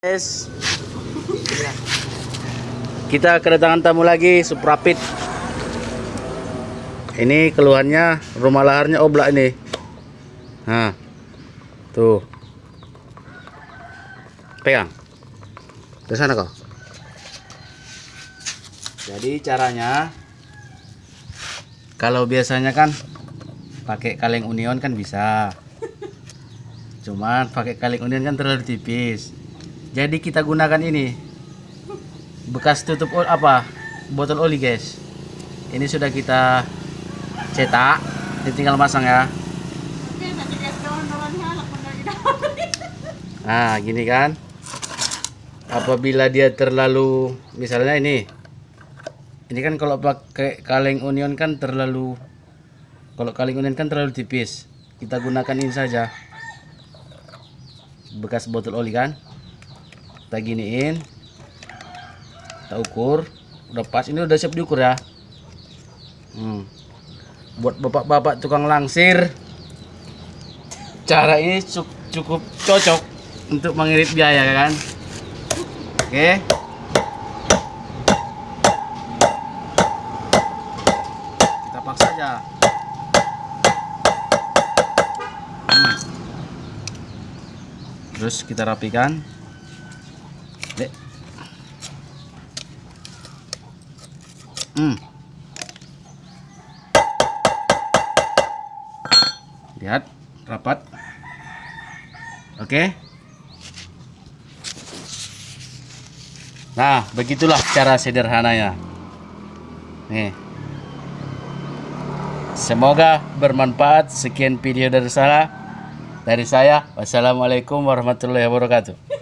Guys. Kita kedatangan tamu lagi, Suprapit. Ini keluhannya rumah laharnya oblak ini. Nah. Tuh. Pegang. Ke sana kau. Jadi caranya kalau biasanya kan pakai kaleng union kan bisa. Cuman pakai kaleng union kan terlalu tipis. Jadi kita gunakan ini bekas tutup apa botol oli guys. Ini sudah kita cetak, ini tinggal masang ya. Nah gini kan. Apabila dia terlalu misalnya ini, ini kan kalau pakai kaleng union kan terlalu, kalau kaleng union kan terlalu tipis. Kita gunakan ini saja bekas botol oli kan kita giniin. Kita ukur. Udah pas. Ini udah siap diukur ya. Hmm. buat bapak-bapak tukang langsir. Cara ini cu- cukup cocok untuk mengirit biaya kan? Oke. Kita paksa aja. Hmm. terus kita rapikan Lihat, rapat. Oke. Nah, begitulah cara sederhananya. Nih. Semoga bermanfaat. Sekian video dari saya. Dari saya. Wassalamualaikum warahmatullahi wabarakatuh.